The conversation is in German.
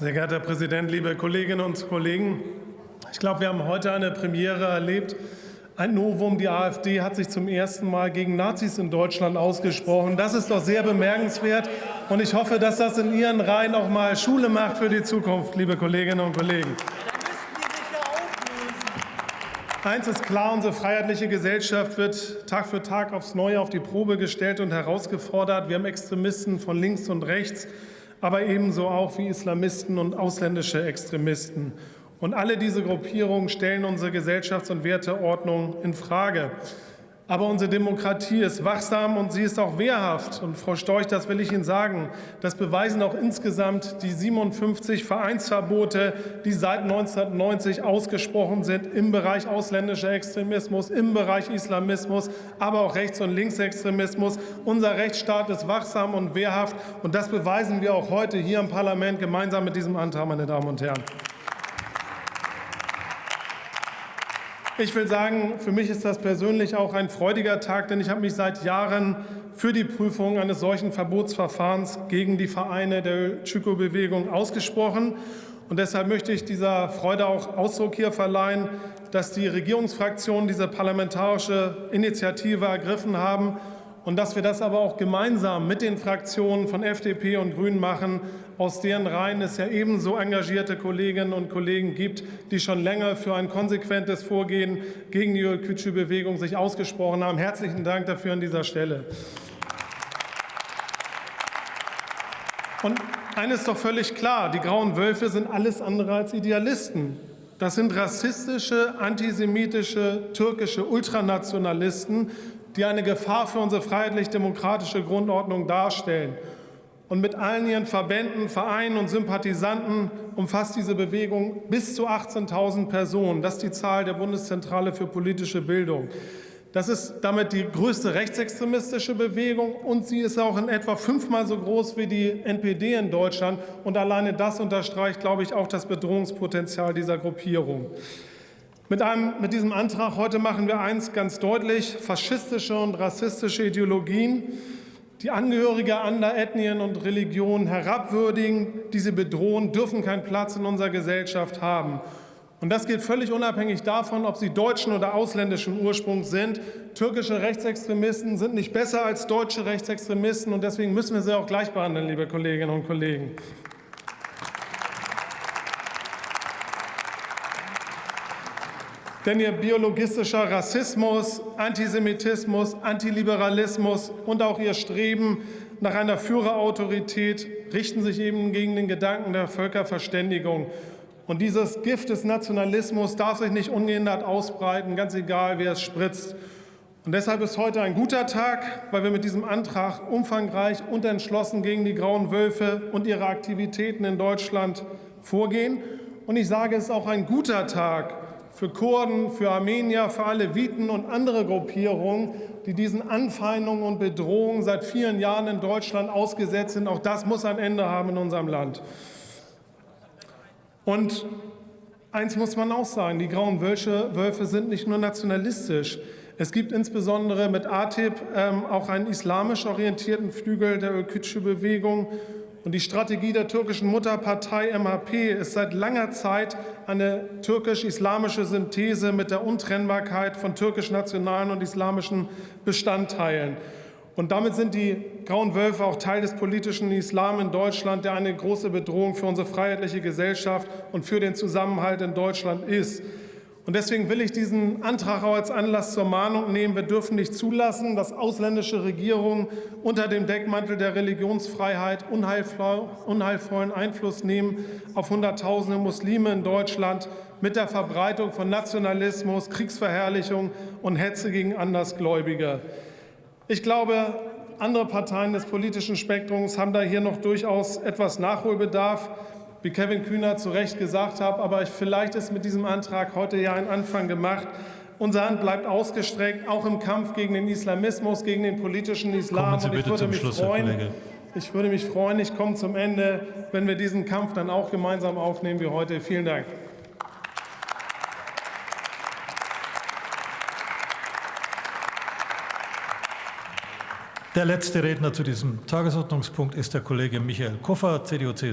Sehr geehrter Herr Präsident, liebe Kolleginnen und Kollegen! Ich glaube, wir haben heute eine Premiere erlebt. Ein Novum. Die AfD hat sich zum ersten Mal gegen Nazis in Deutschland ausgesprochen. Das ist doch sehr bemerkenswert. Und ich hoffe, dass das in Ihren Reihen auch mal Schule macht für die Zukunft, liebe Kolleginnen und Kollegen. Eins ist klar, unsere freiheitliche Gesellschaft wird Tag für Tag aufs Neue auf die Probe gestellt und herausgefordert. Wir haben Extremisten von links und rechts aber ebenso auch wie Islamisten und ausländische Extremisten. Und alle diese Gruppierungen stellen unsere Gesellschafts- und Werteordnung in Frage. Aber unsere Demokratie ist wachsam und sie ist auch wehrhaft. Und Frau Storch, das will ich Ihnen sagen, das beweisen auch insgesamt die 57 Vereinsverbote, die seit 1990 ausgesprochen sind im Bereich ausländischer Extremismus, im Bereich Islamismus, aber auch Rechts- und Linksextremismus. Unser Rechtsstaat ist wachsam und wehrhaft. Und das beweisen wir auch heute hier im Parlament gemeinsam mit diesem Antrag, meine Damen und Herren. Ich will sagen, für mich ist das persönlich auch ein freudiger Tag, denn ich habe mich seit Jahren für die Prüfung eines solchen Verbotsverfahrens gegen die Vereine der Chiko-Bewegung ausgesprochen. Und deshalb möchte ich dieser Freude auch Ausdruck hier verleihen, dass die Regierungsfraktionen diese parlamentarische Initiative ergriffen haben und dass wir das aber auch gemeinsam mit den Fraktionen von FDP und Grünen machen, aus deren Reihen es ja ebenso engagierte Kolleginnen und Kollegen gibt, die schon länger für ein konsequentes Vorgehen gegen die Kütsche-Bewegung sich ausgesprochen haben. Herzlichen Dank dafür an dieser Stelle. Und eines ist doch völlig klar, die Grauen Wölfe sind alles andere als Idealisten. Das sind rassistische, antisemitische, türkische Ultranationalisten, die eine Gefahr für unsere freiheitlich-demokratische Grundordnung darstellen. Und mit allen ihren Verbänden, Vereinen und Sympathisanten umfasst diese Bewegung bis zu 18.000 Personen. Das ist die Zahl der Bundeszentrale für politische Bildung. Das ist damit die größte rechtsextremistische Bewegung und sie ist auch in etwa fünfmal so groß wie die NPD in Deutschland. Und alleine das unterstreicht, glaube ich, auch das Bedrohungspotenzial dieser Gruppierung. Mit, einem, mit diesem Antrag heute machen wir eins ganz deutlich. Faschistische und rassistische Ideologien, die Angehörige anderer Ethnien und Religionen herabwürdigen, die sie bedrohen, dürfen keinen Platz in unserer Gesellschaft haben. Und das gilt völlig unabhängig davon, ob sie deutschen oder ausländischen Ursprungs sind. Türkische Rechtsextremisten sind nicht besser als deutsche Rechtsextremisten, und deswegen müssen wir sie auch gleich behandeln, liebe Kolleginnen und Kollegen. Denn ihr biologistischer Rassismus, Antisemitismus, Antiliberalismus und auch ihr Streben nach einer Führerautorität richten sich eben gegen den Gedanken der Völkerverständigung. Und dieses Gift des Nationalismus darf sich nicht ungehindert ausbreiten, ganz egal, wer es spritzt. Und deshalb ist heute ein guter Tag, weil wir mit diesem Antrag umfangreich und entschlossen gegen die Grauen Wölfe und ihre Aktivitäten in Deutschland vorgehen. Und ich sage, es ist auch ein guter Tag, für Kurden, für Armenier, für Aleviten und andere Gruppierungen, die diesen Anfeindungen und Bedrohungen seit vielen Jahren in Deutschland ausgesetzt sind. Auch das muss ein Ende haben in unserem Land. Und eins muss man auch sagen, die Grauen Wölfe, sind nicht nur nationalistisch. Es gibt insbesondere mit ATIP ähm, auch einen islamisch orientierten Flügel der Ölkütsche-Bewegung und die Strategie der türkischen Mutterpartei MHP ist seit langer Zeit eine türkisch-islamische Synthese mit der Untrennbarkeit von türkisch-nationalen und islamischen Bestandteilen. Und damit sind die Grauen Wölfe auch Teil des politischen Islam in Deutschland, der eine große Bedrohung für unsere freiheitliche Gesellschaft und für den Zusammenhalt in Deutschland ist. Und deswegen will ich diesen Antrag auch als Anlass zur Mahnung nehmen. Wir dürfen nicht zulassen, dass ausländische Regierungen unter dem Deckmantel der Religionsfreiheit unheilvollen Einfluss nehmen auf Hunderttausende Muslime in Deutschland mit der Verbreitung von Nationalismus, Kriegsverherrlichung und Hetze gegen Andersgläubige. Ich glaube, andere Parteien des politischen Spektrums haben da hier noch durchaus etwas Nachholbedarf wie Kevin Kühner zu Recht gesagt hat. Aber vielleicht ist mit diesem Antrag heute ja ein Anfang gemacht. Unsere Hand bleibt ausgestreckt, auch im Kampf gegen den Islamismus, gegen den politischen Islam. Kommen Sie bitte zum Schluss, freuen. Ich würde mich freuen, ich komme zum Ende, wenn wir diesen Kampf dann auch gemeinsam aufnehmen wie heute. Vielen Dank. Der letzte Redner zu diesem Tagesordnungspunkt ist der Kollege Michael Koffer, CDU-CSU.